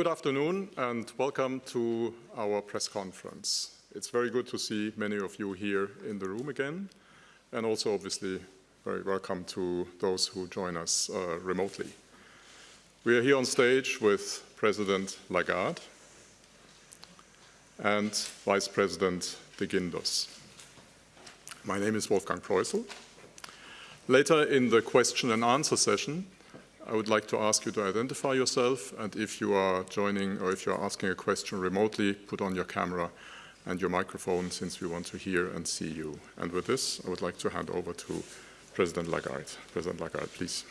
Good afternoon and welcome to our press conference. It's very good to see many of you here in the room again and also obviously very welcome to those who join us uh, remotely. We are here on stage with President Lagarde and Vice President de Guindos. My name is Wolfgang Proissl. Later in the question and answer session, I would like to ask you to identify yourself and if you are joining or if you are asking a question remotely, put on your camera and your microphone since we want to hear and see you. And with this, I would like to hand over to President Lagarde. President Lagarde, please.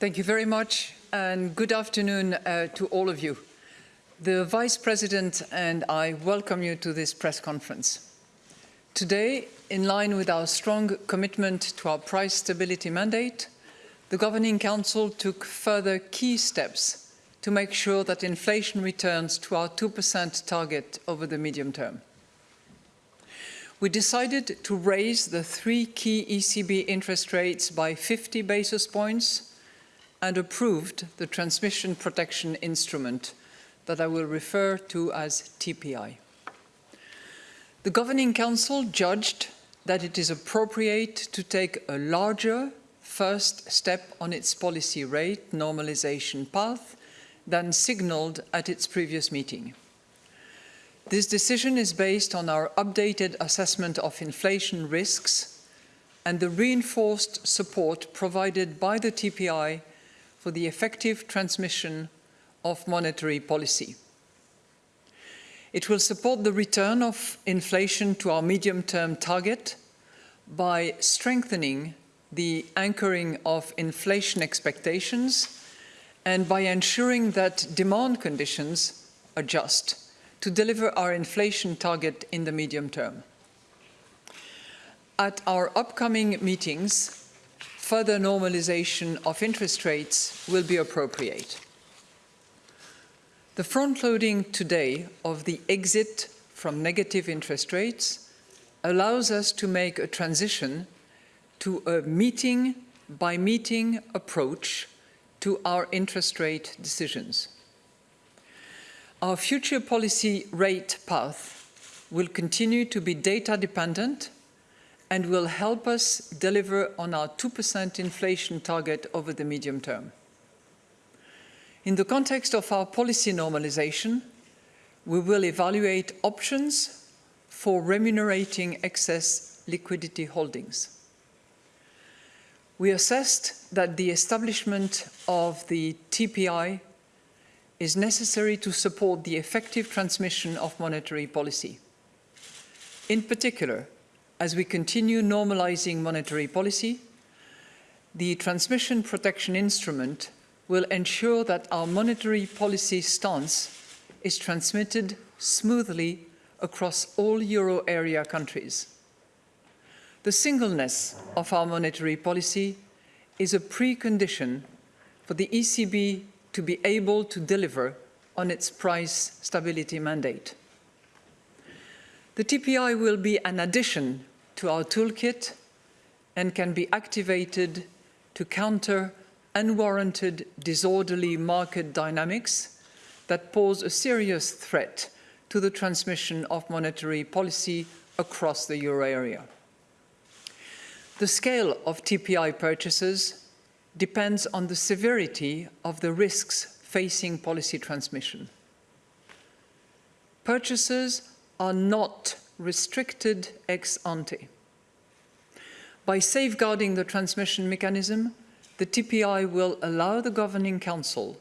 Thank you very much and good afternoon uh, to all of you. The Vice President and I welcome you to this press conference. Today, in line with our strong commitment to our price stability mandate, the Governing Council took further key steps to make sure that inflation returns to our 2% target over the medium term. We decided to raise the three key ECB interest rates by 50 basis points and approved the transmission protection instrument that I will refer to as TPI. The Governing Council judged that it is appropriate to take a larger first step on its policy rate normalization path than signalled at its previous meeting. This decision is based on our updated assessment of inflation risks and the reinforced support provided by the TPI for the effective transmission of monetary policy. It will support the return of inflation to our medium-term target by strengthening the anchoring of inflation expectations and by ensuring that demand conditions adjust to deliver our inflation target in the medium term. At our upcoming meetings, further normalization of interest rates will be appropriate. The front-loading today of the exit from negative interest rates allows us to make a transition to a meeting by meeting approach to our interest rate decisions. Our future policy rate path will continue to be data dependent and will help us deliver on our 2% inflation target over the medium term. In the context of our policy normalization, we will evaluate options for remunerating excess liquidity holdings we assessed that the establishment of the TPI is necessary to support the effective transmission of monetary policy. In particular, as we continue normalizing monetary policy, the transmission protection instrument will ensure that our monetary policy stance is transmitted smoothly across all euro area countries. The singleness of our monetary policy is a precondition for the ECB to be able to deliver on its price stability mandate. The TPI will be an addition to our toolkit and can be activated to counter unwarranted disorderly market dynamics that pose a serious threat to the transmission of monetary policy across the euro area. The scale of TPI purchases depends on the severity of the risks facing policy transmission. Purchases are not restricted ex ante. By safeguarding the transmission mechanism, the TPI will allow the Governing Council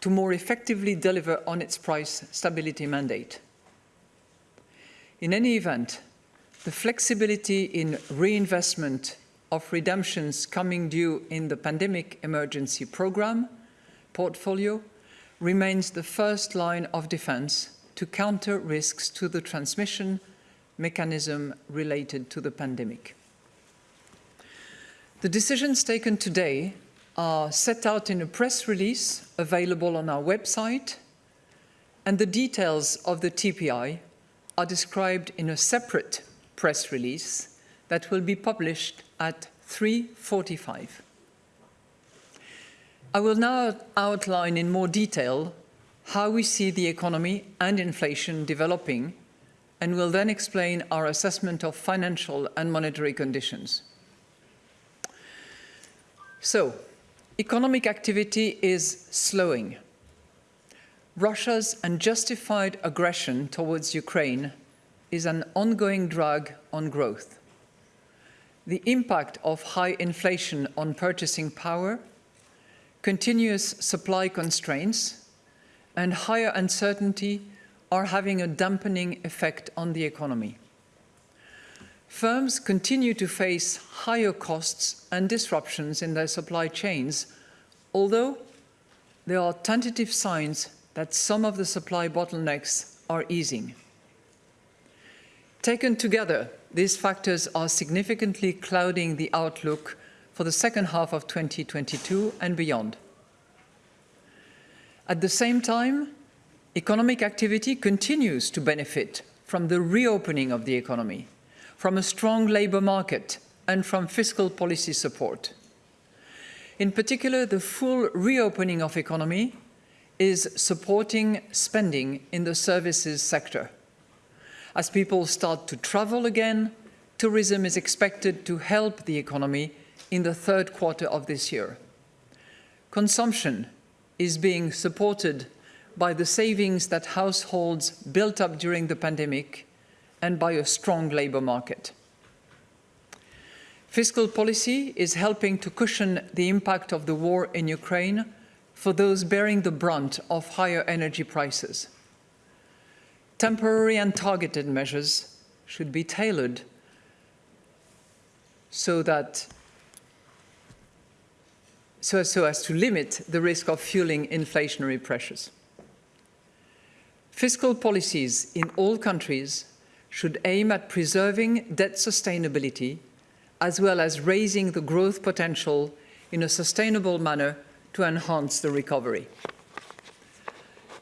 to more effectively deliver on its price stability mandate. In any event, the flexibility in reinvestment of redemptions coming due in the pandemic emergency program portfolio remains the first line of defense to counter risks to the transmission mechanism related to the pandemic. The decisions taken today are set out in a press release available on our website and the details of the TPI are described in a separate press release that will be published at 3.45. I will now outline in more detail how we see the economy and inflation developing and will then explain our assessment of financial and monetary conditions. So, economic activity is slowing. Russia's unjustified aggression towards Ukraine is an ongoing drag on growth. The impact of high inflation on purchasing power, continuous supply constraints, and higher uncertainty are having a dampening effect on the economy. Firms continue to face higher costs and disruptions in their supply chains, although there are tentative signs that some of the supply bottlenecks are easing. Taken together, these factors are significantly clouding the outlook for the second half of 2022 and beyond. At the same time, economic activity continues to benefit from the reopening of the economy, from a strong labour market and from fiscal policy support. In particular, the full reopening of economy is supporting spending in the services sector. As people start to travel again, tourism is expected to help the economy in the third quarter of this year. Consumption is being supported by the savings that households built up during the pandemic and by a strong labour market. Fiscal policy is helping to cushion the impact of the war in Ukraine for those bearing the brunt of higher energy prices. Temporary and targeted measures should be tailored so that so, so as to limit the risk of fueling inflationary pressures. Fiscal policies in all countries should aim at preserving debt sustainability as well as raising the growth potential in a sustainable manner to enhance the recovery.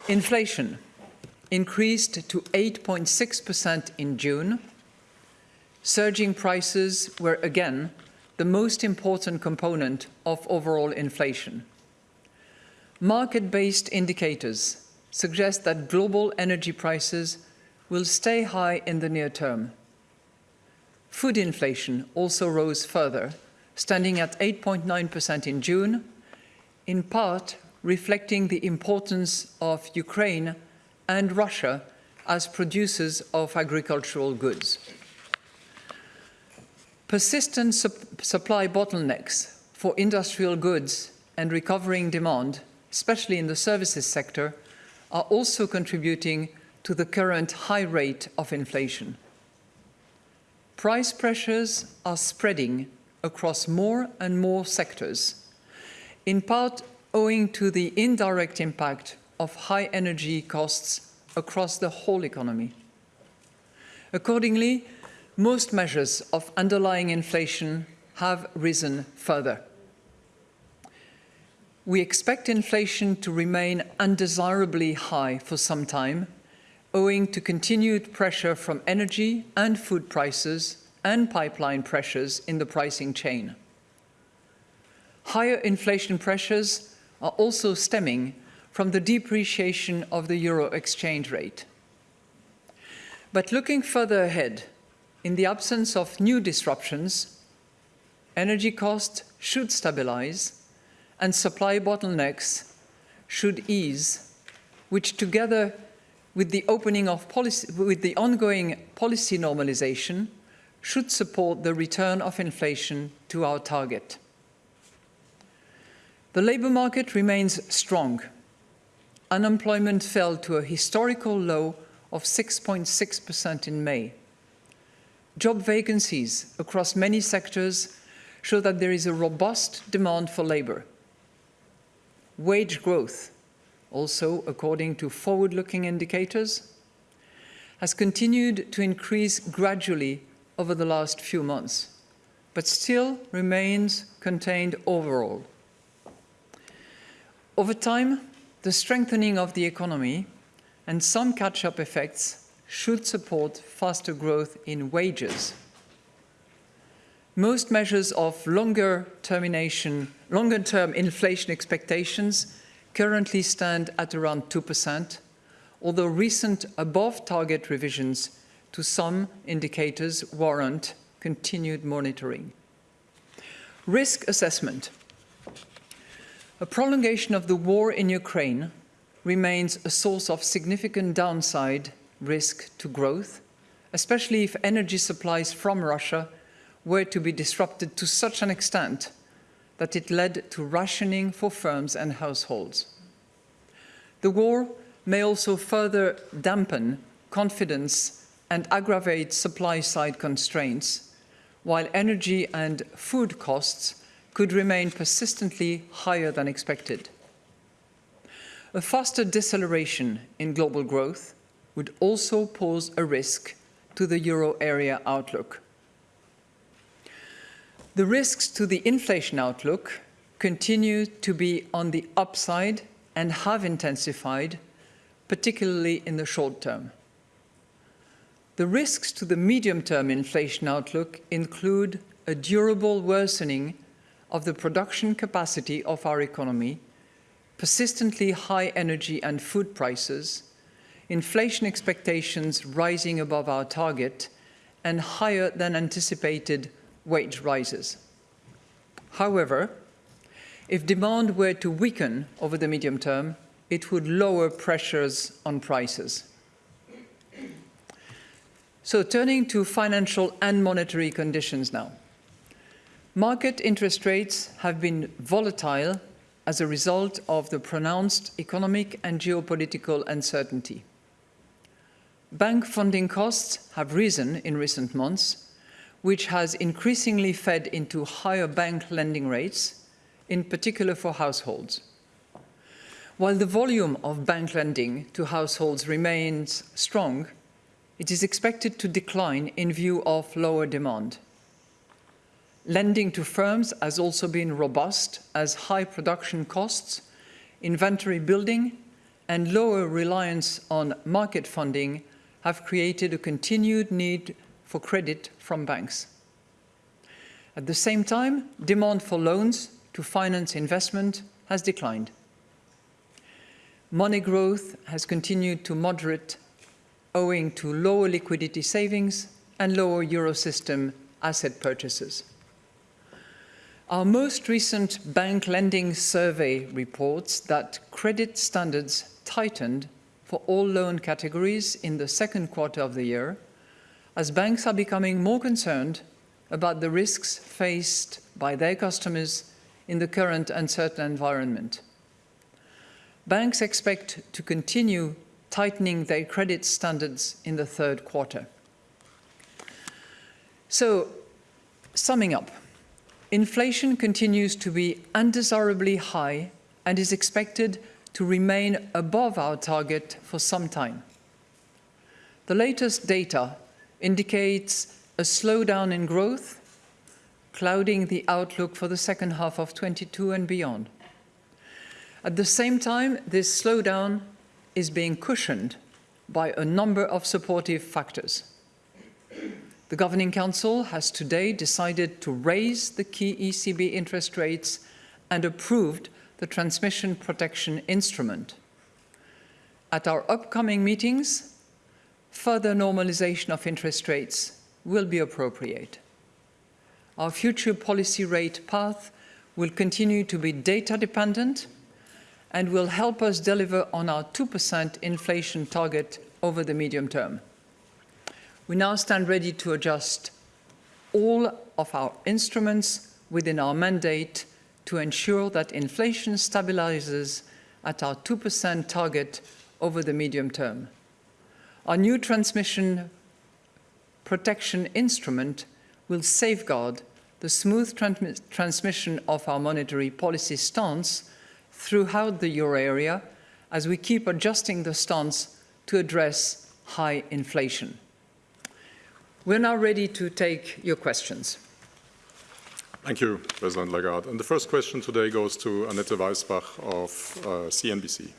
Inflation increased to 8.6% in June. Surging prices were again the most important component of overall inflation. Market-based indicators suggest that global energy prices will stay high in the near term. Food inflation also rose further, standing at 8.9% in June, in part reflecting the importance of Ukraine and Russia as producers of agricultural goods. Persistent sup supply bottlenecks for industrial goods and recovering demand, especially in the services sector, are also contributing to the current high rate of inflation. Price pressures are spreading across more and more sectors, in part owing to the indirect impact of high energy costs across the whole economy. Accordingly, most measures of underlying inflation have risen further we expect inflation to remain undesirably high for some time, owing to continued pressure from energy and food prices and pipeline pressures in the pricing chain. Higher inflation pressures are also stemming from the depreciation of the euro exchange rate. But looking further ahead, in the absence of new disruptions, energy costs should stabilize and supply bottlenecks should ease, which together with the opening of policy, with the ongoing policy normalization, should support the return of inflation to our target. The labour market remains strong. Unemployment fell to a historical low of 6.6% in May. Job vacancies across many sectors show that there is a robust demand for labour. Wage growth, also according to forward-looking indicators, has continued to increase gradually over the last few months, but still remains contained overall. Over time, the strengthening of the economy and some catch-up effects should support faster growth in wages. Most measures of longer termination longer-term inflation expectations currently stand at around 2%, although recent above-target revisions to some indicators warrant continued monitoring. Risk assessment. A prolongation of the war in Ukraine remains a source of significant downside risk to growth, especially if energy supplies from Russia were to be disrupted to such an extent that it led to rationing for firms and households. The war may also further dampen confidence and aggravate supply-side constraints, while energy and food costs could remain persistently higher than expected. A faster deceleration in global growth would also pose a risk to the euro area outlook. The risks to the inflation outlook continue to be on the upside and have intensified, particularly in the short term. The risks to the medium-term inflation outlook include a durable worsening of the production capacity of our economy, persistently high energy and food prices, inflation expectations rising above our target, and higher than anticipated wage rises. However, if demand were to weaken over the medium term, it would lower pressures on prices. So turning to financial and monetary conditions now. Market interest rates have been volatile as a result of the pronounced economic and geopolitical uncertainty. Bank funding costs have risen in recent months, which has increasingly fed into higher bank lending rates, in particular for households. While the volume of bank lending to households remains strong, it is expected to decline in view of lower demand. Lending to firms has also been robust as high production costs, inventory building, and lower reliance on market funding have created a continued need for credit from banks. At the same time, demand for loans to finance investment has declined. Money growth has continued to moderate owing to lower liquidity savings and lower Eurosystem asset purchases. Our most recent bank lending survey reports that credit standards tightened for all loan categories in the second quarter of the year, as banks are becoming more concerned about the risks faced by their customers in the current uncertain environment. Banks expect to continue tightening their credit standards in the third quarter. So, summing up, inflation continues to be undesirably high and is expected to remain above our target for some time. The latest data indicates a slowdown in growth, clouding the outlook for the second half of 22 and beyond. At the same time, this slowdown is being cushioned by a number of supportive factors. The Governing Council has today decided to raise the key ECB interest rates and approved the transmission protection instrument. At our upcoming meetings, further normalization of interest rates will be appropriate. Our future policy rate path will continue to be data dependent and will help us deliver on our 2% inflation target over the medium term. We now stand ready to adjust all of our instruments within our mandate to ensure that inflation stabilizes at our 2% target over the medium term. Our new transmission protection instrument will safeguard the smooth transmission of our monetary policy stance throughout the euro area as we keep adjusting the stance to address high inflation. We're now ready to take your questions. Thank you, President Lagarde. And the first question today goes to Annette Weisbach of uh, CNBC.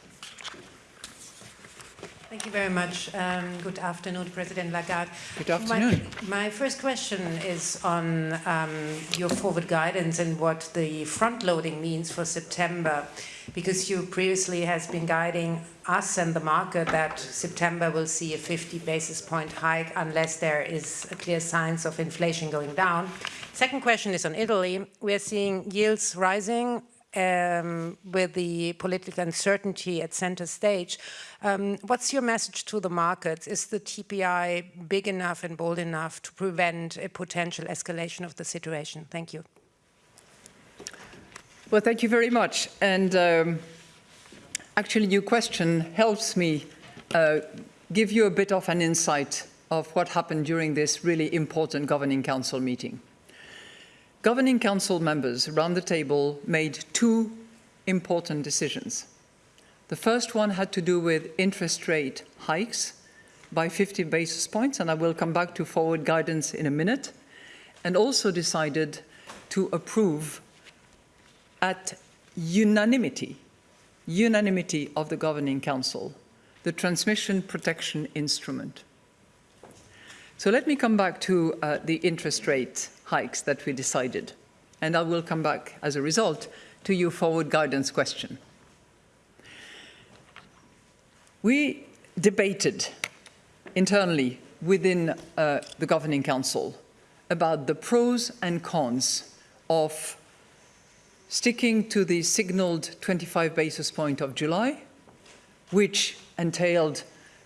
Thank you very much. Um, good afternoon, President Lagarde. Good afternoon. My, my first question is on um, your forward guidance and what the front loading means for September. because you previously has been guiding us and the market that September will see a 50 basis point hike unless there is a clear signs of inflation going down. Second question is on Italy. We're seeing yields rising um, with the political uncertainty at center stage. Um, what's your message to the markets? Is the TPI big enough and bold enough to prevent a potential escalation of the situation? Thank you. Well, thank you very much. And um, actually, your question helps me uh, give you a bit of an insight of what happened during this really important Governing Council meeting. Governing Council members around the table made two important decisions. The first one had to do with interest rate hikes by 50 basis points, and I will come back to forward guidance in a minute, and also decided to approve at unanimity, unanimity of the Governing Council, the transmission protection instrument. So let me come back to uh, the interest rate hikes that we decided. And I will come back as a result to your forward guidance question. We debated internally within uh, the Governing Council about the pros and cons of sticking to the signaled 25 basis point of July, which entailed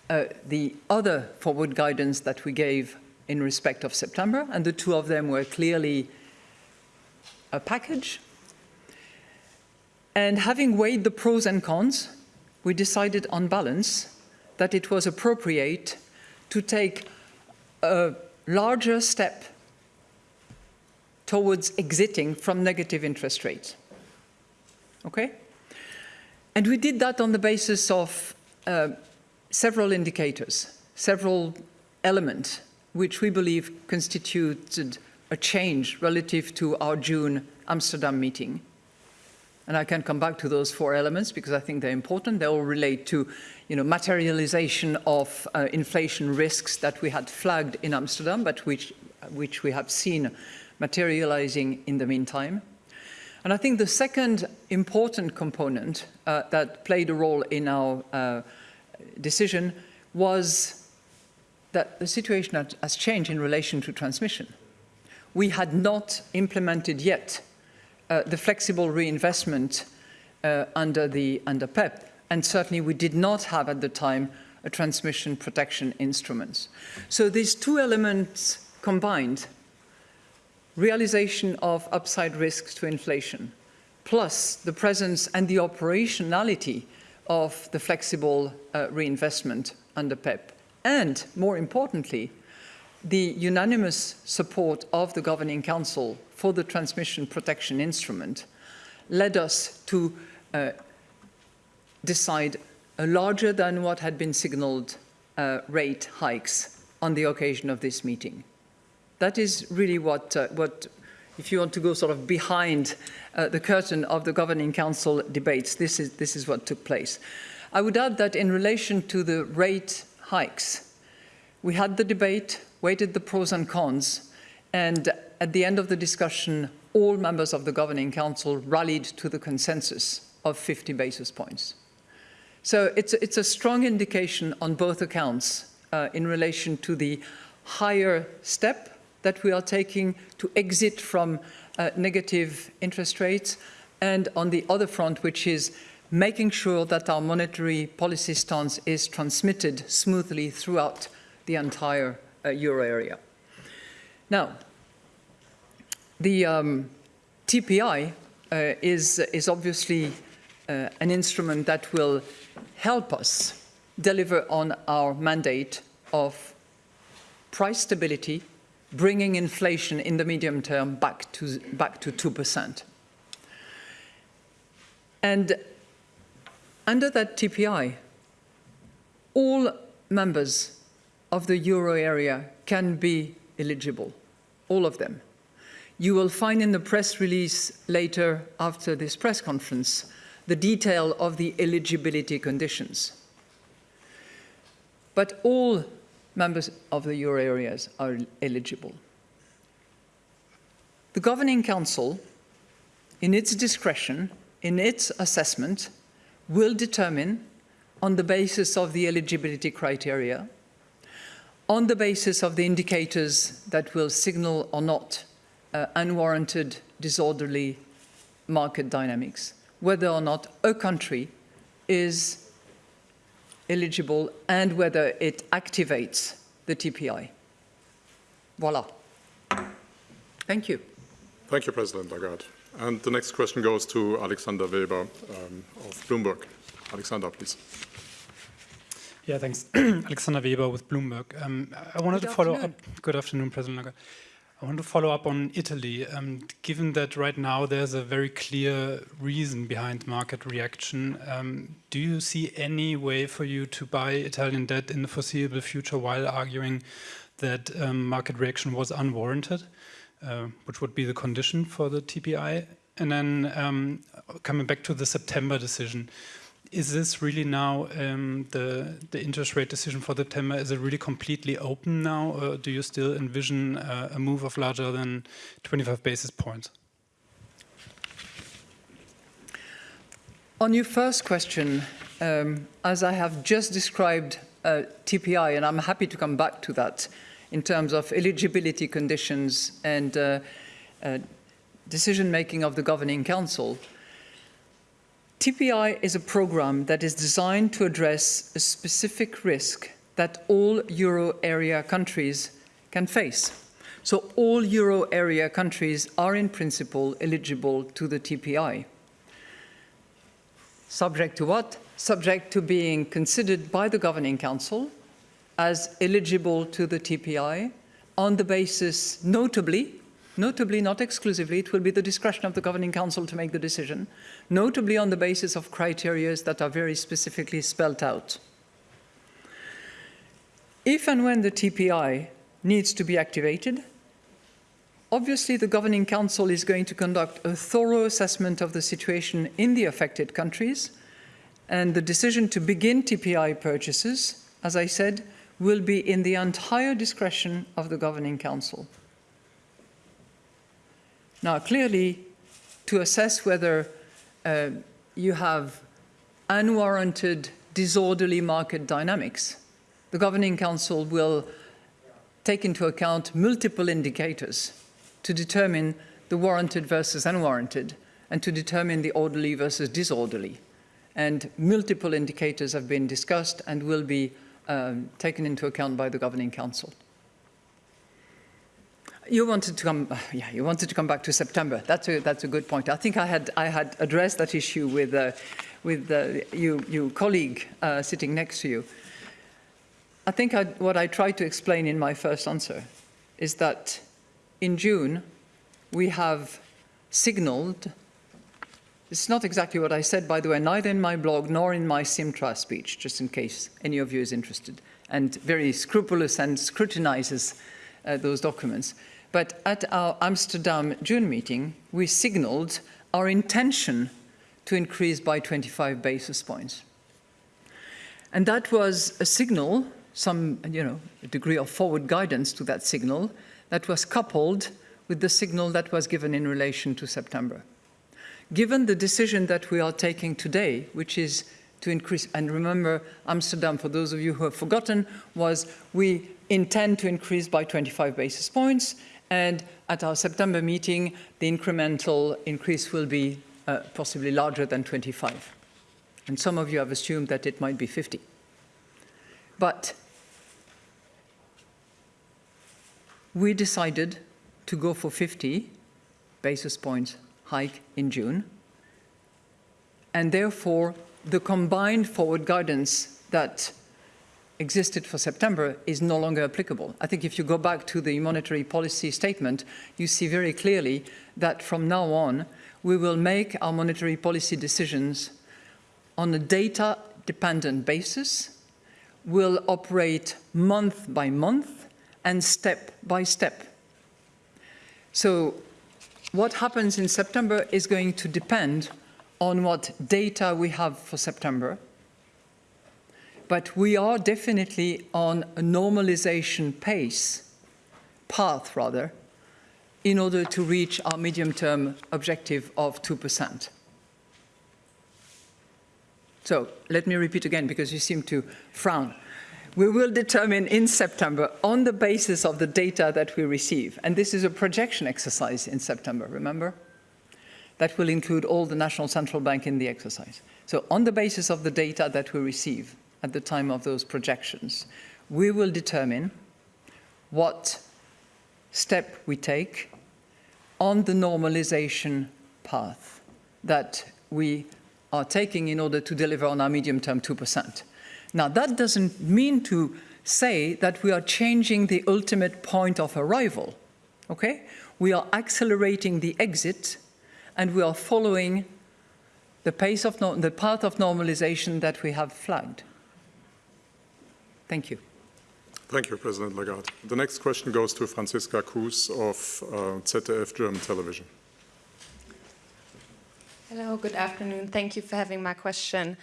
uh, the other forward guidance that we gave in respect of September, and the two of them were clearly a package. And having weighed the pros and cons, we decided on balance that it was appropriate to take a larger step towards exiting from negative interest rates. Okay? And we did that on the basis of uh, several indicators, several elements which we believe constituted a change relative to our June Amsterdam meeting. And I can come back to those four elements because I think they're important. They all relate to you know, materialization of uh, inflation risks that we had flagged in Amsterdam, but which, which we have seen materializing in the meantime. And I think the second important component uh, that played a role in our uh, decision was that the situation has changed in relation to transmission. We had not implemented yet uh, the flexible reinvestment uh, under the under PEPP, and certainly we did not have at the time a transmission protection instrument. So these two elements combined, realization of upside risks to inflation, plus the presence and the operationality of the flexible uh, reinvestment under PEPP, and more importantly, the unanimous support of the Governing Council for the transmission protection instrument led us to uh, decide a larger than what had been signaled uh, rate hikes on the occasion of this meeting. That is really what, uh, what if you want to go sort of behind uh, the curtain of the Governing Council debates, this is, this is what took place. I would add that in relation to the rate hikes. We had the debate, weighted the pros and cons, and at the end of the discussion, all members of the Governing Council rallied to the consensus of 50 basis points. So it's, it's a strong indication on both accounts uh, in relation to the higher step that we are taking to exit from uh, negative interest rates, and on the other front, which is making sure that our monetary policy stance is transmitted smoothly throughout the entire uh, euro area. Now, the um, TPI uh, is, is obviously uh, an instrument that will help us deliver on our mandate of price stability, bringing inflation in the medium term back to, back to 2%. And under that TPI, all members of the euro area can be eligible, all of them. You will find in the press release later after this press conference the detail of the eligibility conditions. But all members of the euro areas are eligible. The Governing Council, in its discretion, in its assessment, will determine on the basis of the eligibility criteria, on the basis of the indicators that will signal or not uh, unwarranted, disorderly market dynamics, whether or not a country is eligible and whether it activates the TPI. Voila. Thank you. Thank you, President Lagarde. And the next question goes to Alexander Weber um, of Bloomberg. Alexander, please. Yeah, thanks. Alexander Weber with Bloomberg. Um, I wanted Good to follow afternoon. up. Good afternoon, President Lagarde. I want to follow up on Italy. Um, given that right now there's a very clear reason behind market reaction, um, do you see any way for you to buy Italian debt in the foreseeable future while arguing that um, market reaction was unwarranted, uh, which would be the condition for the TPI? And then um, coming back to the September decision, is this really now um, the the interest rate decision for September? Is it really completely open now, or do you still envision uh, a move of larger than 25 basis points? On your first question, um, as I have just described uh, TPI, and I'm happy to come back to that in terms of eligibility conditions and uh, uh, decision-making of the Governing Council, TPI is a program that is designed to address a specific risk that all euro area countries can face. So all euro area countries are in principle eligible to the TPI. Subject to what? Subject to being considered by the Governing Council as eligible to the TPI on the basis, notably, notably not exclusively, it will be the discretion of the Governing Council to make the decision, notably on the basis of criteria that are very specifically spelled out. If and when the TPI needs to be activated, obviously the Governing Council is going to conduct a thorough assessment of the situation in the affected countries, and the decision to begin TPI purchases, as I said, will be in the entire discretion of the Governing Council. Now, clearly, to assess whether uh, you have unwarranted, disorderly market dynamics, the Governing Council will take into account multiple indicators to determine the warranted versus unwarranted and to determine the orderly versus disorderly. And multiple indicators have been discussed and will be um, taken into account by the Governing Council. You wanted to come, yeah, you wanted to come back to September. That's a, that's a good point. I think I had, I had addressed that issue with, uh, with uh, you, you colleague uh, sitting next to you. I think I, what I tried to explain in my first answer is that in June, we have signaled, it's not exactly what I said, by the way, neither in my blog nor in my Sintra speech, just in case any of you is interested, and very scrupulous and scrutinizes uh, those documents. But at our Amsterdam June meeting, we signaled our intention to increase by 25 basis points. And that was a signal, some you know, degree of forward guidance to that signal, that was coupled with the signal that was given in relation to September. Given the decision that we are taking today, which is to increase, and remember Amsterdam, for those of you who have forgotten, was we intend to increase by 25 basis points, and at our September meeting, the incremental increase will be uh, possibly larger than 25. And some of you have assumed that it might be 50. But we decided to go for 50 basis points hike in June. And therefore, the combined forward guidance that existed for September is no longer applicable. I think if you go back to the monetary policy statement, you see very clearly that from now on, we will make our monetary policy decisions on a data-dependent basis, will operate month by month and step by step. So what happens in September is going to depend on what data we have for September. But we are definitely on a normalization pace, path rather, in order to reach our medium-term objective of 2%. So let me repeat again because you seem to frown. We will determine in September on the basis of the data that we receive, and this is a projection exercise in September, remember? That will include all the national central bank in the exercise. So on the basis of the data that we receive at the time of those projections, we will determine what step we take on the normalization path that we are taking in order to deliver on our medium-term 2%. Now, that doesn't mean to say that we are changing the ultimate point of arrival, okay? We are accelerating the exit and we are following the pace of no the path of normalization that we have flagged. Thank you. Thank you, President Lagarde. The next question goes to Franziska Kuhs of uh, ZDF German Television. Hello, good afternoon. Thank you for having my question,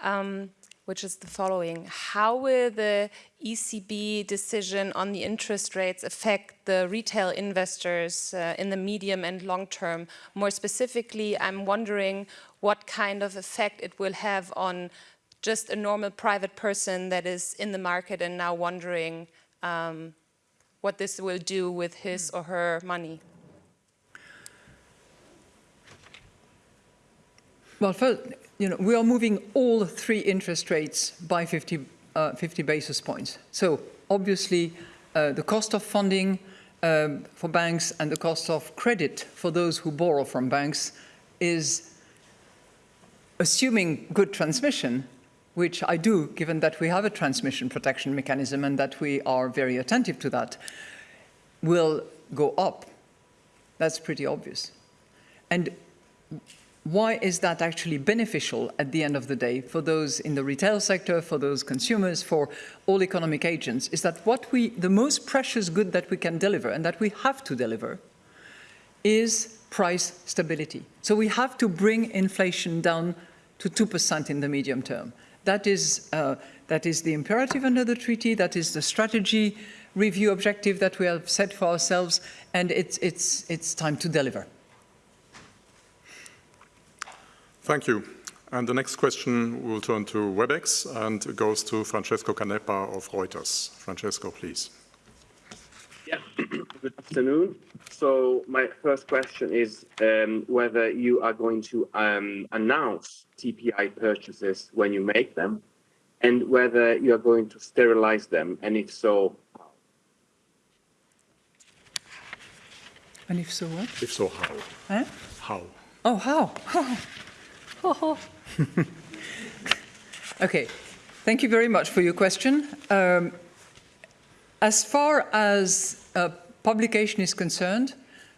um, which is the following. How will the ECB decision on the interest rates affect the retail investors uh, in the medium and long term? More specifically, I'm wondering what kind of effect it will have on just a normal private person that is in the market and now wondering um, what this will do with his or her money? Well, first, you know, we are moving all three interest rates by 50, uh, 50 basis points. So obviously, uh, the cost of funding um, for banks and the cost of credit for those who borrow from banks is assuming good transmission, which I do, given that we have a transmission protection mechanism and that we are very attentive to that, will go up. That's pretty obvious. And why is that actually beneficial at the end of the day for those in the retail sector, for those consumers, for all economic agents, is that what we, the most precious good that we can deliver and that we have to deliver is price stability. So we have to bring inflation down to 2% in the medium term. That is, uh, that is the imperative under the treaty, that is the strategy review objective that we have set for ourselves, and it's, it's, it's time to deliver. Thank you. And the next question will turn to WebEx and it goes to Francesco Canepa of Reuters. Francesco, please. Yeah, good afternoon. So my first question is um, whether you are going to um, announce TPI purchases when you make them and whether you are going to sterilize them, and if so, how? And if so, what? If so, how? Huh? How? Oh, how? okay, thank you very much for your question. Um, as far as uh, publication is concerned,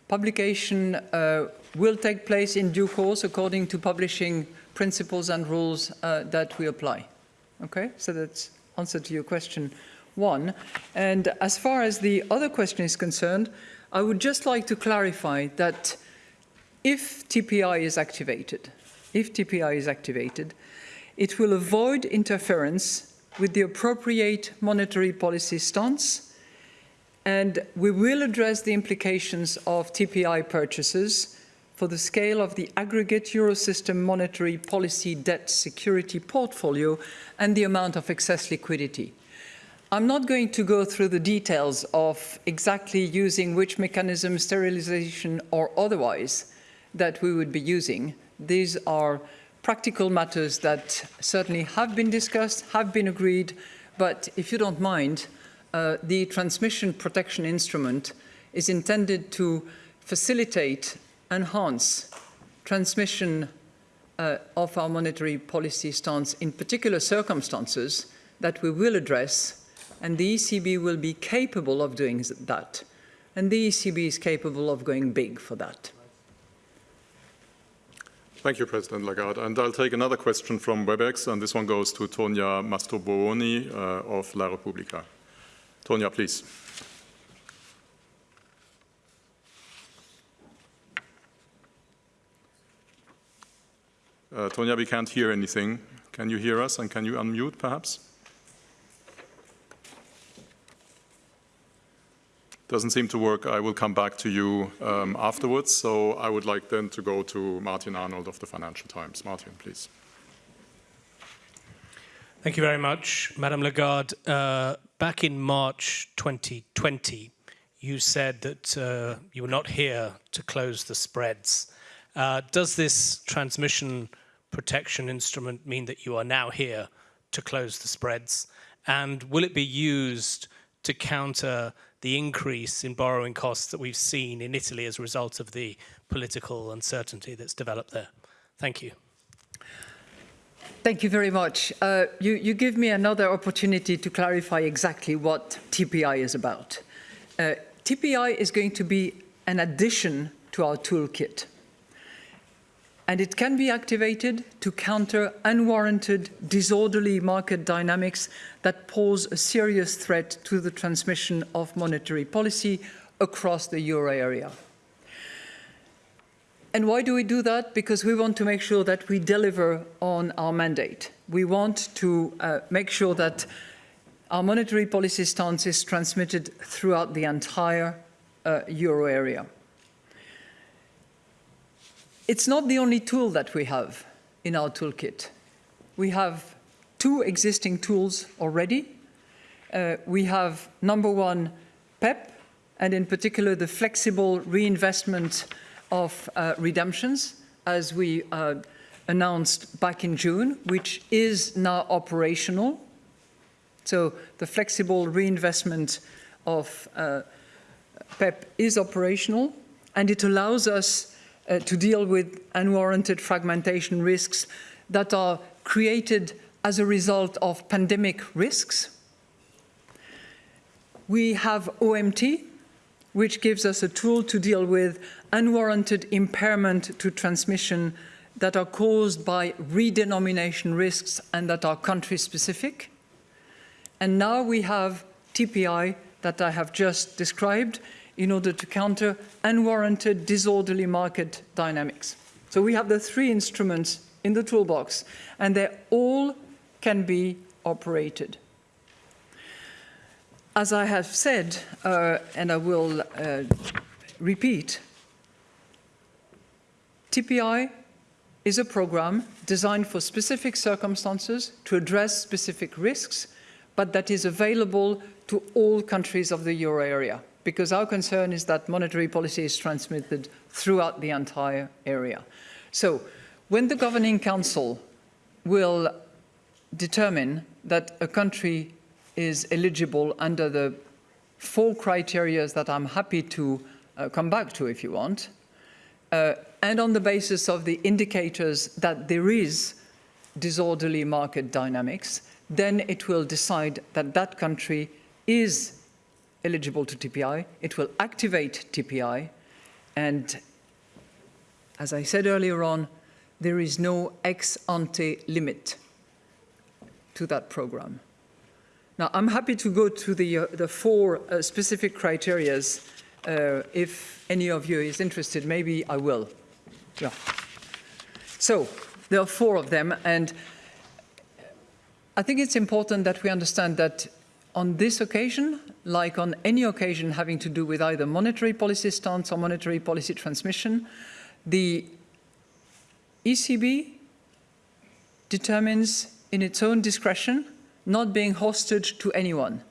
publication uh, will take place in due course according to publishing principles and rules uh, that we apply. Okay, so that's answer to your question one. And as far as the other question is concerned, I would just like to clarify that if TPI is activated, if TPI is activated, it will avoid interference with the appropriate monetary policy stance, and we will address the implications of TPI purchases for the scale of the aggregate Eurosystem monetary policy debt security portfolio and the amount of excess liquidity. I'm not going to go through the details of exactly using which mechanism, sterilization or otherwise, that we would be using. These are practical matters that certainly have been discussed, have been agreed, but if you don't mind, uh, the transmission protection instrument is intended to facilitate, enhance transmission uh, of our monetary policy stance in particular circumstances that we will address, and the ECB will be capable of doing that. And the ECB is capable of going big for that. Thank you, President Lagarde. And I'll take another question from WebEx, and this one goes to Tonia Mastrobuoni uh, of La Repubblica. Tonia, please. Uh, Tonia, we can't hear anything. Can you hear us, and can you unmute, perhaps? Doesn't seem to work, I will come back to you um, afterwards. So I would like then to go to Martin Arnold of the Financial Times. Martin, please. Thank you very much, Madame Lagarde. Uh, back in March 2020, you said that uh, you were not here to close the spreads. Uh, does this transmission protection instrument mean that you are now here to close the spreads? And will it be used to counter the increase in borrowing costs that we've seen in Italy as a result of the political uncertainty that's developed there? Thank you. Thank you very much. Uh, you, you, give me another opportunity to clarify exactly what TPI is about. Uh, TPI is going to be an addition to our toolkit. And it can be activated to counter unwarranted, disorderly market dynamics that pose a serious threat to the transmission of monetary policy across the euro area. And why do we do that? Because we want to make sure that we deliver on our mandate. We want to uh, make sure that our monetary policy stance is transmitted throughout the entire uh, euro area. It's not the only tool that we have in our toolkit. We have two existing tools already. Uh, we have, number one, PEPP, and in particular the flexible reinvestment of uh, redemptions, as we uh, announced back in June, which is now operational. So the flexible reinvestment of uh, PEPP is operational, and it allows us uh, to deal with unwarranted fragmentation risks that are created as a result of pandemic risks. We have OMT, which gives us a tool to deal with unwarranted impairment to transmission that are caused by redenomination risks and that are country specific. And now we have TPI that I have just described in order to counter unwarranted disorderly market dynamics. So we have the three instruments in the toolbox and they all can be operated. As I have said, uh, and I will uh, repeat, TPI is a program designed for specific circumstances to address specific risks, but that is available to all countries of the euro area, because our concern is that monetary policy is transmitted throughout the entire area. So when the Governing Council will determine that a country is eligible under the four criteria that I'm happy to uh, come back to if you want, uh, and on the basis of the indicators that there is disorderly market dynamics, then it will decide that that country is eligible to TPI, it will activate TPI, and as I said earlier on, there is no ex ante limit to that program. Now, I'm happy to go to the, uh, the four uh, specific criterias. Uh, if any of you is interested, maybe I will. Yeah. So, there are four of them, and I think it's important that we understand that on this occasion, like on any occasion having to do with either monetary policy stance or monetary policy transmission, the ECB determines in its own discretion not being hostage to anyone.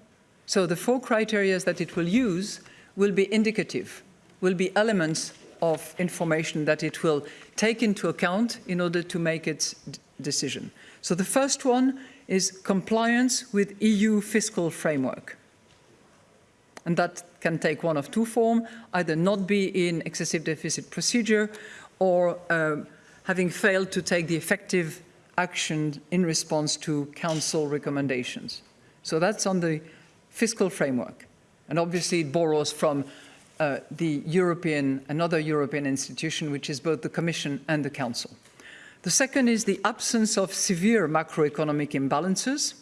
So the four criteria that it will use will be indicative, will be elements of information that it will take into account in order to make its decision. So the first one is compliance with EU fiscal framework. And that can take one of two forms, either not be in excessive deficit procedure or um, having failed to take the effective action in response to Council recommendations. So that's on the fiscal framework. And obviously it borrows from uh, the European, another European institution, which is both the Commission and the Council. The second is the absence of severe macroeconomic imbalances.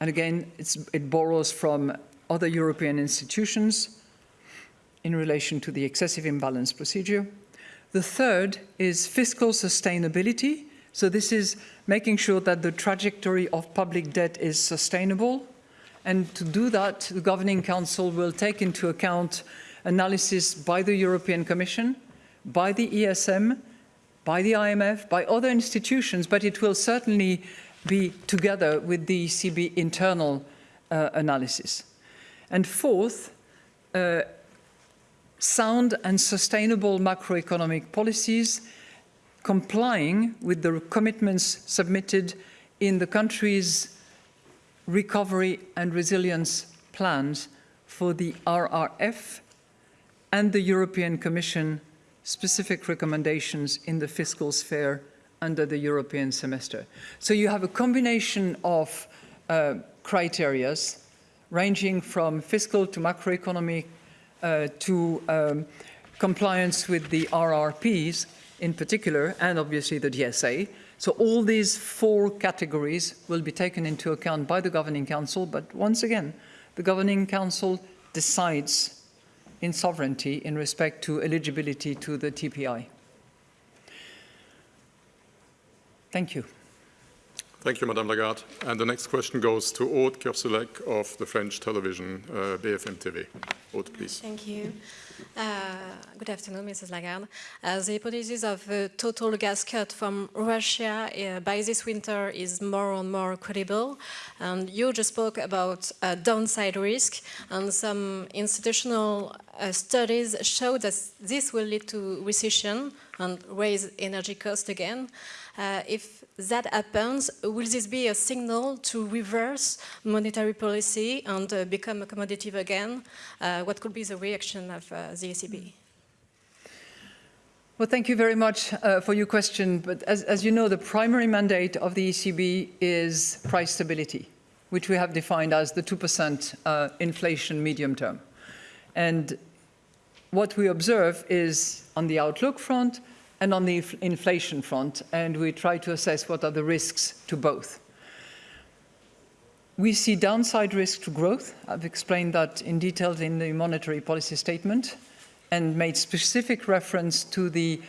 And again, it borrows from other European institutions in relation to the excessive imbalance procedure. The third is fiscal sustainability. So this is making sure that the trajectory of public debt is sustainable. And to do that, the Governing Council will take into account analysis by the European Commission, by the ESM, by the IMF, by other institutions, but it will certainly be together with the ECB internal uh, analysis. And fourth, uh, sound and sustainable macroeconomic policies complying with the commitments submitted in the country's recovery and resilience plans for the RRF and the European Commission specific recommendations in the fiscal sphere under the European semester. So you have a combination of uh, criterias ranging from fiscal to macroeconomic uh, to um, compliance with the RRPs in particular, and obviously the DSA. So all these four categories will be taken into account by the Governing Council, but once again, the Governing Council decides in sovereignty in respect to eligibility to the TPI. Thank you. Thank you, Madame Lagarde. And the next question goes to Aude Kersulec of the French television uh, BFM TV. Aude, please. Thank you. Uh, good afternoon, Mrs. Lagarde. Uh, the hypothesis of a total gas cut from Russia uh, by this winter is more and more credible. And you just spoke about downside risk, and some institutional uh, studies show that this will lead to recession and raise energy costs again. Uh, if that happens, will this be a signal to reverse monetary policy and uh, become accommodative again? Uh, what could be the reaction of uh, the ECB? Well, thank you very much uh, for your question. But as, as, you know, the primary mandate of the ECB is price stability, which we have defined as the 2% uh, inflation medium term. And what we observe is on the outlook front, and on the inflation front, and we try to assess what are the risks to both. We see downside risk to growth. I've explained that in detail in the monetary policy statement and made specific reference to the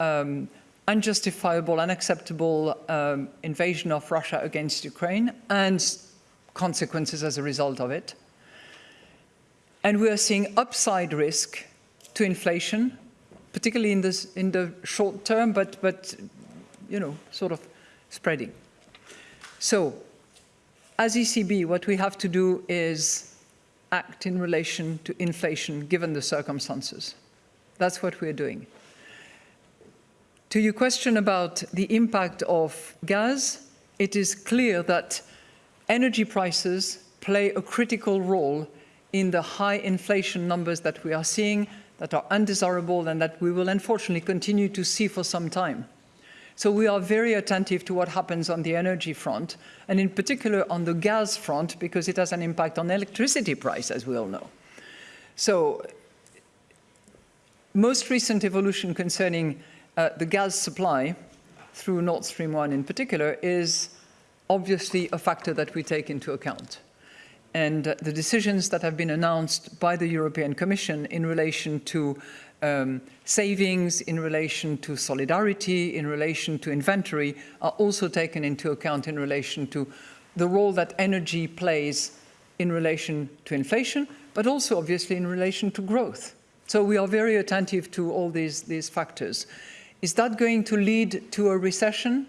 um, unjustifiable, unacceptable um, invasion of Russia against Ukraine and consequences as a result of it. And we are seeing upside risk to inflation particularly in, this, in the short term, but, but, you know, sort of spreading. So, as ECB, what we have to do is act in relation to inflation, given the circumstances. That's what we're doing. To your question about the impact of gas, it is clear that energy prices play a critical role in the high inflation numbers that we are seeing that are undesirable and that we will unfortunately continue to see for some time. So we are very attentive to what happens on the energy front, and in particular on the gas front, because it has an impact on electricity price, as we all know. So most recent evolution concerning uh, the gas supply through Nord Stream 1 in particular is obviously a factor that we take into account and the decisions that have been announced by the European Commission in relation to um, savings, in relation to solidarity, in relation to inventory, are also taken into account in relation to the role that energy plays in relation to inflation, but also obviously in relation to growth. So we are very attentive to all these, these factors. Is that going to lead to a recession?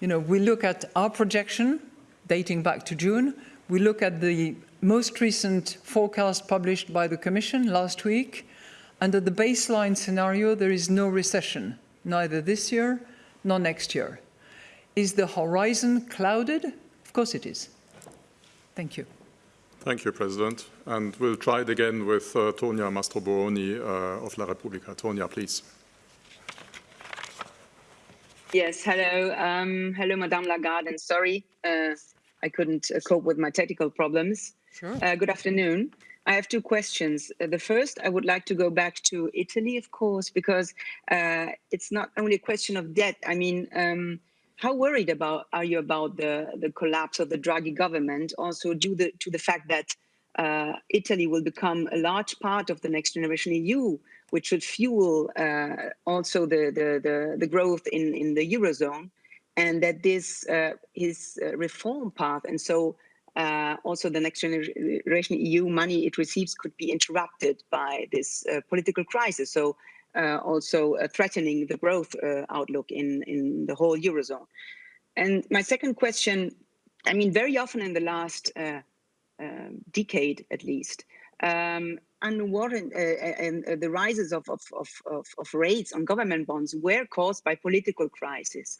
You know, we look at our projection dating back to June, we look at the most recent forecast published by the Commission last week. Under the baseline scenario, there is no recession, neither this year nor next year. Is the horizon clouded? Of course it is. Thank you. Thank you, President. And we'll try it again with uh, Tonia Mastrobuoni uh, of La Repubblica. Tonia, please. Yes, hello. Um, hello, Madame Lagarde, and sorry, uh, I couldn't uh, cope with my technical problems. Sure. Uh, good afternoon. I have two questions. Uh, the first, I would like to go back to Italy, of course, because uh, it's not only a question of debt. I mean, um, how worried about are you about the, the collapse of the Draghi government, also due the, to the fact that uh, Italy will become a large part of the next generation EU, which should fuel uh, also the, the, the, the growth in, in the Eurozone and that this uh, his uh, reform path and so uh, also the next generation EU money it receives could be interrupted by this uh, political crisis. So uh, also uh, threatening the growth outlook in, in the whole Eurozone. And my second question, I mean, very often in the last um, decade at least, um, unwarranted, uh, uh, the rises of, of, of, of, rates on government bonds were caused by political crisis.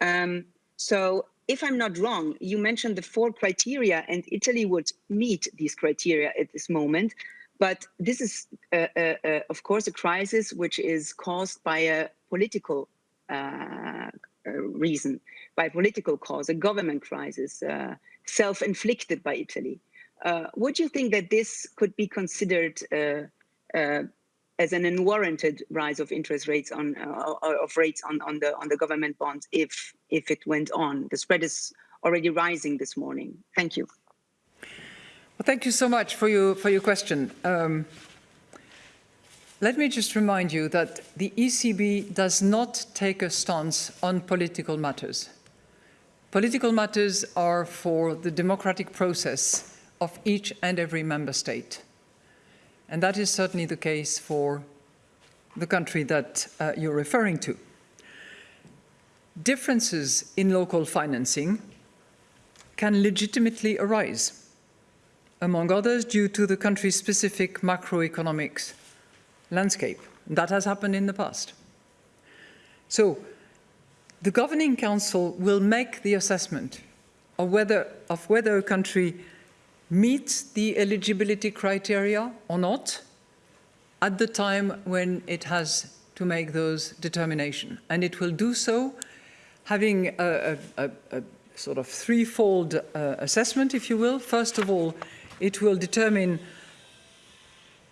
Um, so if I'm not wrong, you mentioned the four criteria and Italy would meet these criteria at this moment. But this is, uh, uh, uh, of course, a crisis which is caused by a political uh, reason, by a political cause, a government crisis, self-inflicted by Italy. would you think that this could be considered as an unwarranted rise of interest rates on uh, of rates on, on the on the government bonds if if it went on. The spread is already rising this morning. Thank you. Well, thank you so much for your for your question. Um, let me just remind you that the ECB does not take a stance on political matters. Political matters are for the democratic process of each and every member state. And that is certainly the case for the country that uh, you're referring to. Differences in local financing can legitimately arise, among others due to the country's specific macroeconomics landscape. That has happened in the past. So the Governing Council will make the assessment of whether, of whether a country meets the eligibility criteria or not at the time when it has to make those determinations. And it will do so having a, a, a, a sort of threefold uh, assessment, if you will. First of all, it will determine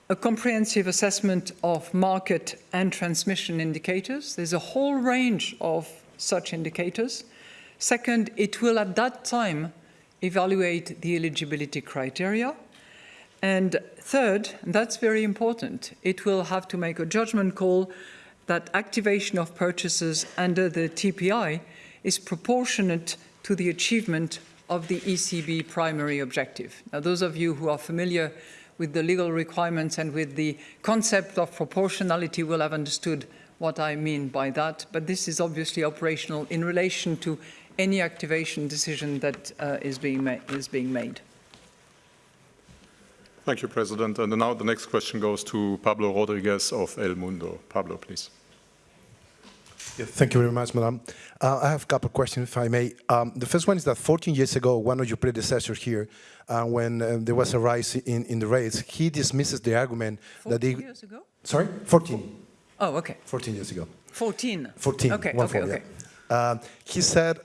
a comprehensive assessment of market and transmission indicators. There's a whole range of such indicators. Second, it will at that time evaluate the eligibility criteria. And third, and that's very important, it will have to make a judgment call that activation of purchases under the TPI is proportionate to the achievement of the ECB primary objective. Now, those of you who are familiar with the legal requirements and with the concept of proportionality will have understood what I mean by that, but this is obviously operational in relation to any activation decision that uh, is, being is being made. Thank you, President. And now the next question goes to Pablo Rodriguez of El Mundo. Pablo, please. Yeah, thank you very much, Madam. Uh, I have a couple of questions, if I may. Um, the first one is that 14 years ago, one of your predecessors here, uh, when uh, there was a rise in, in the rates, he dismisses the argument that they... years ago? Sorry? 14. Oh, okay. 14 years ago. 14? 14. Okay, okay, four, okay. Yeah. Uh, he said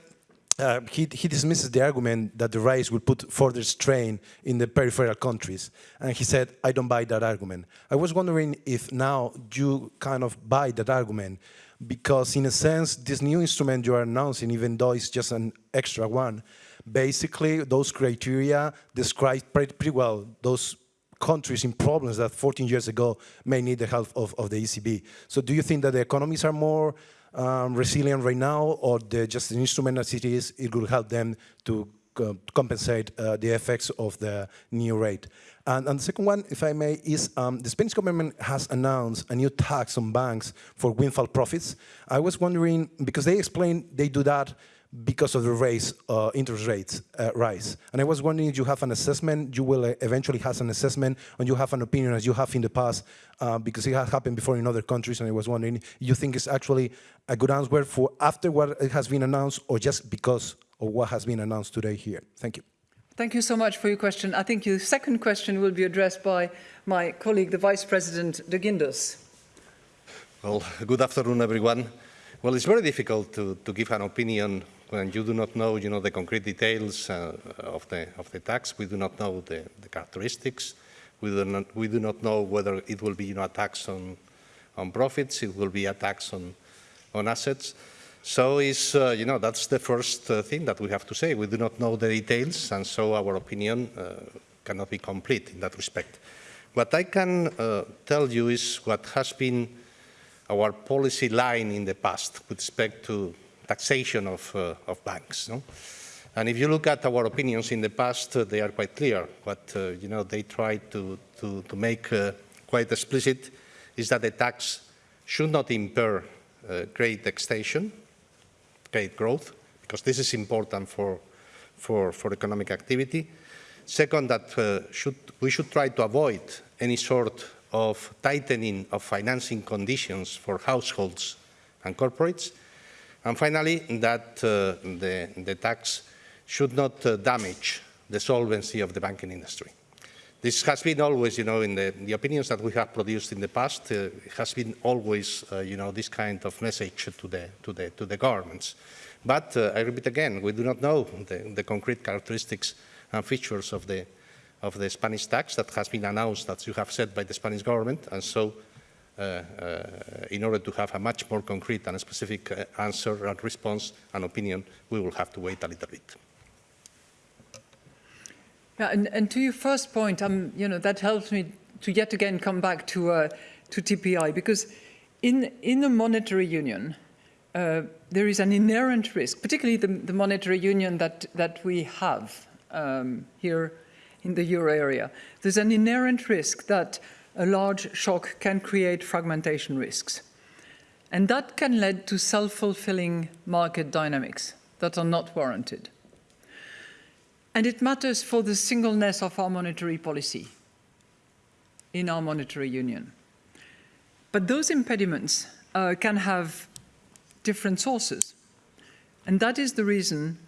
uh, he, he, dismisses the argument that the rise will put further strain in the peripheral countries. And he said, I don't buy that argument. I was wondering if now you kind of buy that argument, because in a sense, this new instrument you are announcing, even though it's just an extra one, basically those criteria describe pretty, well those countries in problems that 14 years ago may need the help of, of the ECB. So do you think that the economies are more um, resilient right now, or just an instrument as it is, it will help them to uh, compensate uh, the effects of the new rate. And, and, the second one, if I may, is um, the Spanish government has announced a new tax on banks for windfall profits. I was wondering, because they explain they do that because of the raise, uh, interest rates uh, rise. And I was wondering if you have an assessment, you will uh, eventually have an assessment, and you have an opinion as you have in the past, uh, because it has happened before in other countries, and I was wondering, you think it's actually a good answer for after what has been announced, or just because of what has been announced today here? Thank you. Thank you so much for your question. I think your second question will be addressed by my colleague, the Vice President de Guindos. Well, good afternoon, everyone. Well, it's very difficult to, to give an opinion when you do not know, you know, the concrete details uh, of, the, of the tax, we do not know the, the characteristics, we do, not, we do not know whether it will be, you know, a tax on, on profits, it will be a tax on, on assets. So is, uh, you know, that's the first uh, thing that we have to say. We do not know the details, and so our opinion uh, cannot be complete in that respect. What I can uh, tell you is what has been our policy line in the past with respect to taxation of, uh, of banks. No? And if you look at our opinions in the past, uh, they are quite clear. What you know, they tried to, to, to make quite explicit is that the tax should not impair uh, credit extension, credit growth, because this is important for, for, for economic activity. Second, that uh, should, we should try to avoid any sort of tightening of financing conditions for households and corporates. And finally, that uh, the, the tax should not uh, damage the solvency of the banking industry. This has been always, you know, in the, the opinions that we have produced in the past, uh, has been always, uh, you know, this kind of message to the, to the, to the governments. But uh, I repeat again, we do not know the, the concrete characteristics and features of the, of the Spanish tax that has been announced, as you have said, by the Spanish government. And so, uh, uh, in order to have a much more concrete and specific uh, answer and response and opinion, we will have to wait a little bit. Yeah, and, and to your first point, um, you know, that helps me to yet again come back to, uh, to TPI, because in, in the monetary union, uh, there is an inherent risk, particularly the, the monetary union that, that we have um, here in the euro area. There's an inherent risk that a large shock can create fragmentation risks. And that can lead to self-fulfilling market dynamics that are not warranted. And it matters for the singleness of our monetary policy in our monetary union. But those impediments uh, can have different sources. And that is the reason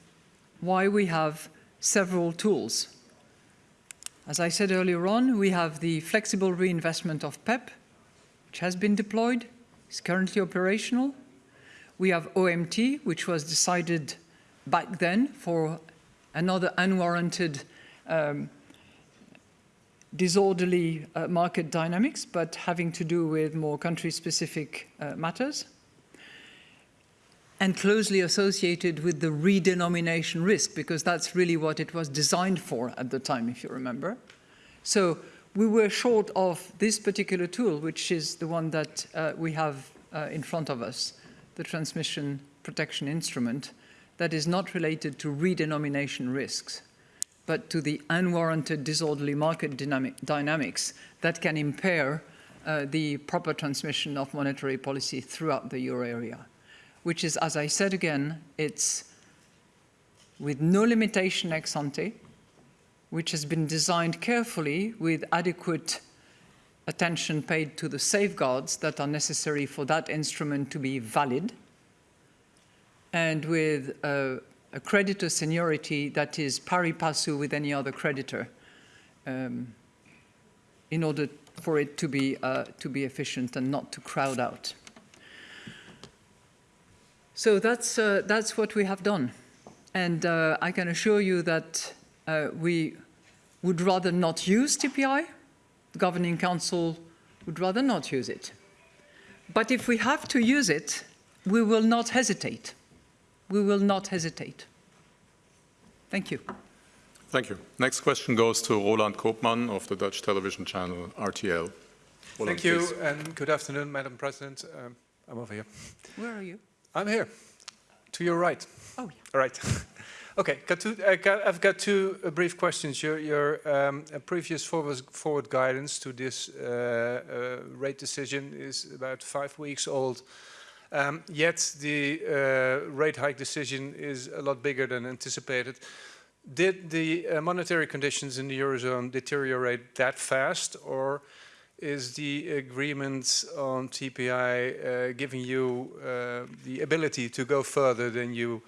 why we have several tools. As I said earlier on, we have the flexible reinvestment of PEPP, which has been deployed, is currently operational. We have OMT, which was decided back then for another unwarranted um, disorderly uh, market dynamics, but having to do with more country-specific uh, matters, and closely associated with the redenomination risk, because that's really what it was designed for at the time, if you remember. So we were short of this particular tool, which is the one that uh, we have uh, in front of us, the transmission protection instrument, that is not related to redenomination risks, but to the unwarranted disorderly market dynamic dynamics that can impair uh, the proper transmission of monetary policy throughout the euro area, which is, as I said again, it's with no limitation ex ante, which has been designed carefully with adequate attention paid to the safeguards that are necessary for that instrument to be valid, and with a, a creditor seniority that is pari passu with any other creditor um, in order for it to be, uh, to be efficient and not to crowd out. So that's, uh, that's what we have done. And uh, I can assure you that uh, we would rather not use TPI. The Governing Council would rather not use it. But if we have to use it, we will not hesitate we will not hesitate. Thank you. Thank you. Next question goes to Roland Koopman of the Dutch television channel RTL. Roland, Thank you please. and good afternoon, Madam President. Um, I'm over here. Where are you? I'm here, to your right. Oh, yeah. All right. okay, got two, uh, got, I've got two uh, brief questions. Your, your um, previous forward, forward, guidance to this uh, uh, rate decision is about five weeks old. Um, yet the uh, rate hike decision is a lot bigger than anticipated. Did the uh, monetary conditions in the Eurozone deteriorate that fast or is the agreement on TPI uh, giving you uh, the ability to go further than you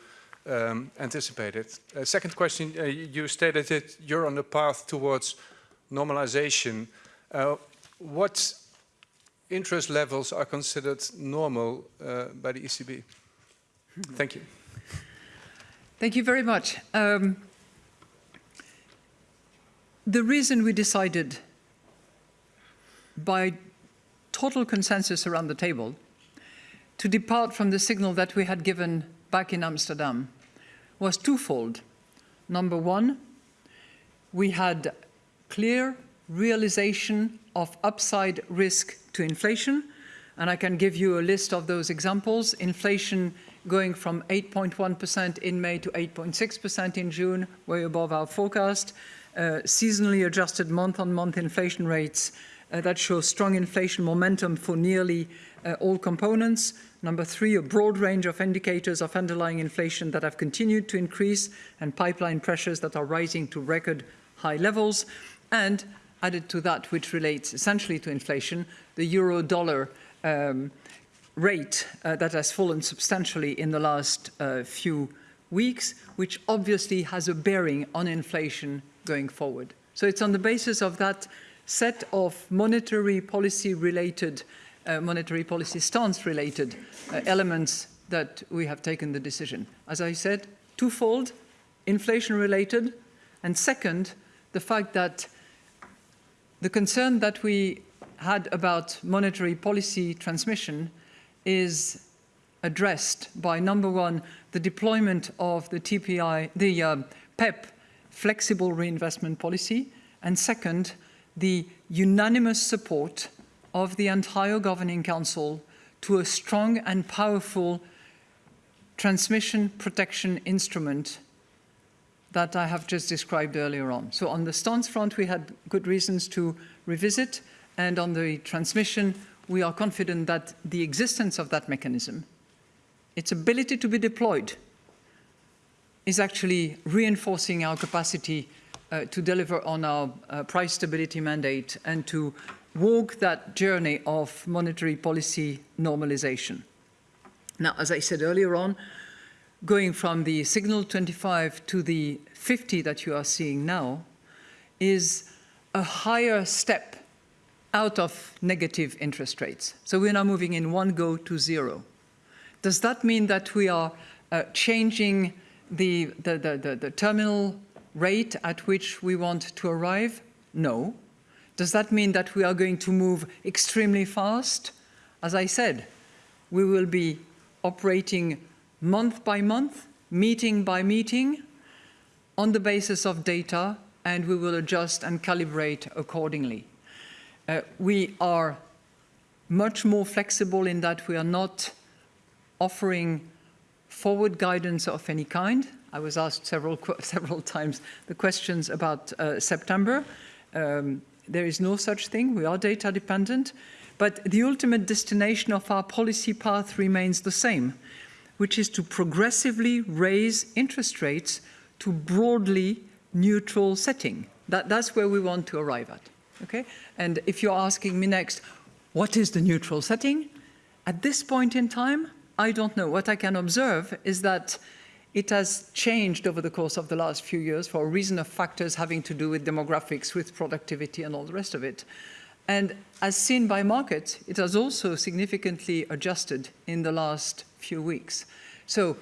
um, anticipated? Uh, second question, uh, you stated that you're on the path towards normalization. what interest levels are considered normal uh, by the ECB? Thank you. Thank you very much. Um, the reason we decided by total consensus around the table to depart from the signal that we had given back in Amsterdam was twofold. Number one, we had clear realization of upside risk to inflation. And I can give you a list of those examples. Inflation going from 8.1% in May to 8.6% in June, way above our forecast. Uh, seasonally adjusted month-on-month -month inflation rates uh, that show strong inflation momentum for nearly uh, all components. Number three, a broad range of indicators of underlying inflation that have continued to increase and pipeline pressures that are rising to record high levels. And added to that, which relates essentially to inflation, the euro dollar um, rate uh, that has fallen substantially in the last uh, few weeks, which obviously has a bearing on inflation going forward. So it's on the basis of that set of monetary policy related, uh, monetary policy stance related uh, elements that we have taken the decision. As I said, twofold, inflation related, and second, the fact that the concern that we had about monetary policy transmission is addressed by number one, the deployment of the TPI, the uh, PEPP flexible reinvestment policy, and second, the unanimous support of the entire Governing Council to a strong and powerful transmission protection instrument that I have just described earlier on. So on the stance front, we had good reasons to revisit, and on the transmission, we are confident that the existence of that mechanism, its ability to be deployed, is actually reinforcing our capacity uh, to deliver on our uh, price stability mandate and to walk that journey of monetary policy normalization. Now, as I said earlier on, going from the signal 25 to the 50 that you are seeing now is a higher step out of negative interest rates. So we're now moving in one go to zero. Does that mean that we are uh, changing the, the, the, the, the terminal rate at which we want to arrive? No. Does that mean that we are going to move extremely fast? As I said, we will be operating month by month, meeting by meeting, on the basis of data, and we will adjust and calibrate accordingly. Uh, we are much more flexible in that we are not offering forward guidance of any kind. I was asked several, several times the questions about uh, September. Um, there is no such thing. We are data dependent. But the ultimate destination of our policy path remains the same, which is to progressively raise interest rates to broadly neutral setting. That, that's where we want to arrive at. Okay? And if you're asking me next, what is the neutral setting? At this point in time, I don't know. What I can observe is that it has changed over the course of the last few years for a reason of factors having to do with demographics, with productivity and all the rest of it. And as seen by markets, it has also significantly adjusted in the last few weeks. So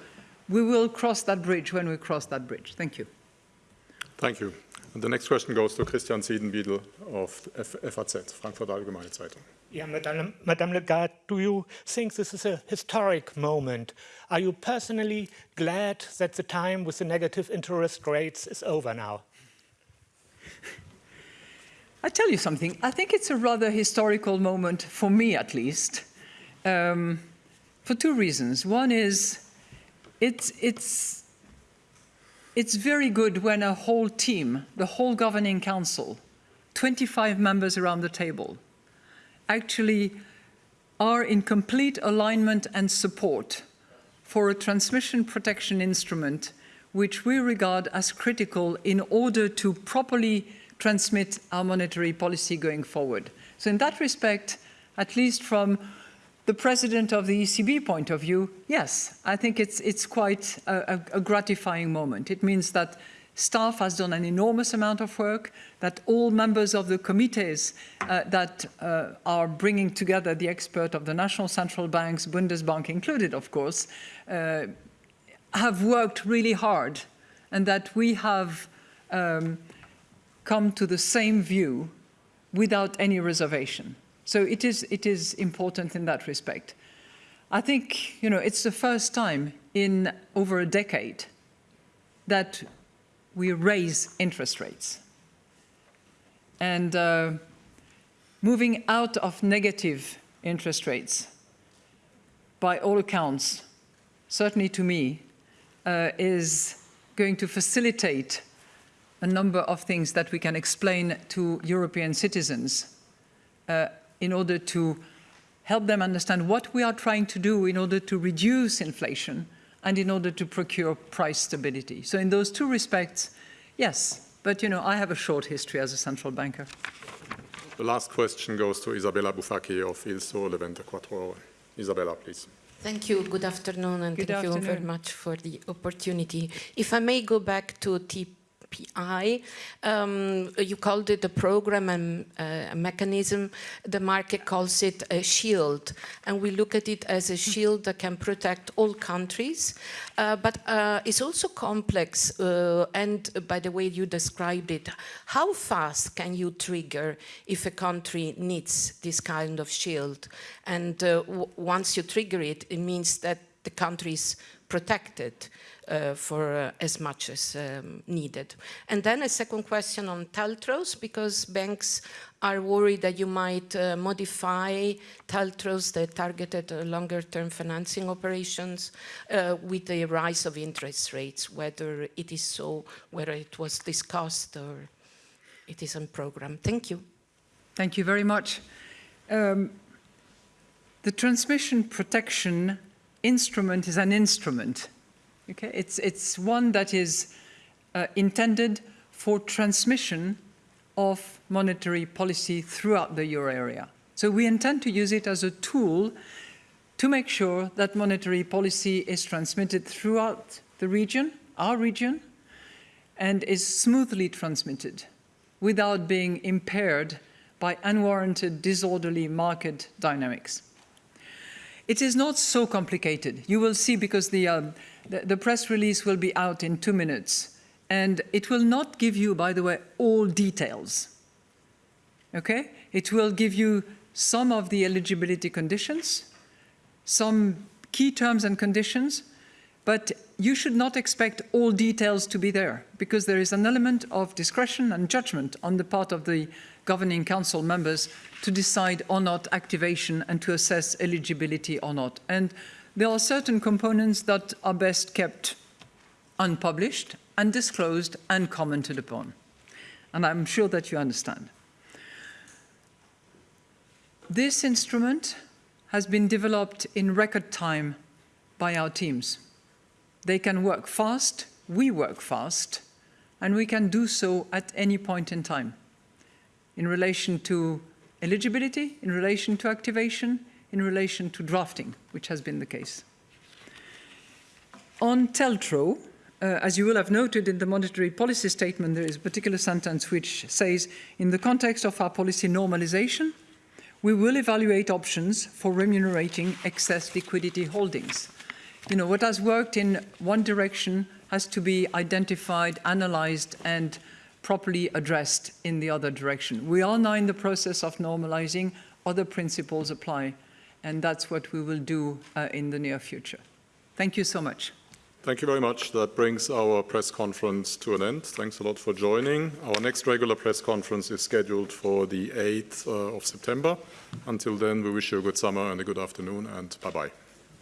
we will cross that bridge when we cross that bridge. Thank you. Thank you. And the next question goes to Christian Siedenbiedel of FAZ, Frankfurt Allgemeine Zeitung. Yeah, Madame, Madame Lagarde, do you think this is a historic moment? Are you personally glad that the time with the negative interest rates is over now? I tell you something, I think it's a rather historical moment, for me at least, um, for two reasons. One is it's, it's, it's very good when a whole team, the whole governing council, 25 members around the table, actually are in complete alignment and support for a transmission protection instrument which we regard as critical in order to properly transmit our monetary policy going forward. So in that respect, at least from the president of the ECB point of view, yes, I think it's, it's quite a, a, gratifying moment. It means that staff has done an enormous amount of work, that all members of the committees uh, that uh, are bringing together the expert of the national central banks, Bundesbank included, of course, uh, have worked really hard and that we have um, come to the same view without any reservation. So it is, it is important in that respect. I think, you know, it's the first time in over a decade that we raise interest rates. And uh, moving out of negative interest rates, by all accounts, certainly to me, uh, is going to facilitate a number of things that we can explain to European citizens uh, in order to help them understand what we are trying to do in order to reduce inflation and in order to procure price stability. So in those two respects, yes, but you know, I have a short history as a central banker. The last question goes to Isabella Bufacchi of Il Sole 24 Ore. Isabella, please. Thank you. Good afternoon, and Good thank you very much for the opportunity. If I may go back to Um, you called it a program and uh, a mechanism. The market calls it a shield, and we look at it as a shield that can protect all countries. Uh, but uh, it's also complex, uh, and by the way you described it, how fast can you trigger if a country needs this kind of shield? And uh, once you trigger it, it means that the country is protected uh, for uh, as much as um, needed. And then a second question on TLTROs, because banks are worried that you might uh, modify TLTROs, that targeted uh, longer-term financing operations uh, with the rise of interest rates, whether it is so, whether it was discussed or it is on program. Thank you. Thank you very much. Um, the transmission protection instrument is an instrument. Okay, it's it's one that is uh, intended for transmission of monetary policy throughout the euro area. So we intend to use it as a tool to make sure that monetary policy is transmitted throughout the region, our region, and is smoothly transmitted without being impaired by unwarranted disorderly market dynamics. It is not so complicated. You will see because the, um, the, the press release will be out in two minutes and it will not give you, by the way, all details. Okay? It will give you some of the eligibility conditions, some key terms and conditions, but you should not expect all details to be there because there is an element of discretion and judgment on the part of the governing council members to decide or not activation and to assess eligibility or not. And there are certain components that are best kept unpublished, undisclosed and commented upon. And I'm sure that you understand. This instrument has been developed in record time by our teams. They can work fast, we work fast, and we can do so at any point in time in relation to eligibility, in relation to activation, in relation to drafting, which has been the case. On TLTRO, uh, as you will have noted in the monetary policy statement, there is a particular sentence which says, in the context of our policy normalization, we will evaluate options for remunerating excess liquidity holdings. You know, what has worked in one direction has to be identified, analyzed, and properly addressed in the other direction. We are now in the process of normalizing, other principles apply, and that's what we will do uh, in the near future. Thank you so much. Thank you very much. That brings our press conference to an end. Thanks a lot for joining. Our next regular press conference is scheduled for the 8th uh, of September. Until then, we wish you a good summer and a good afternoon, and bye-bye.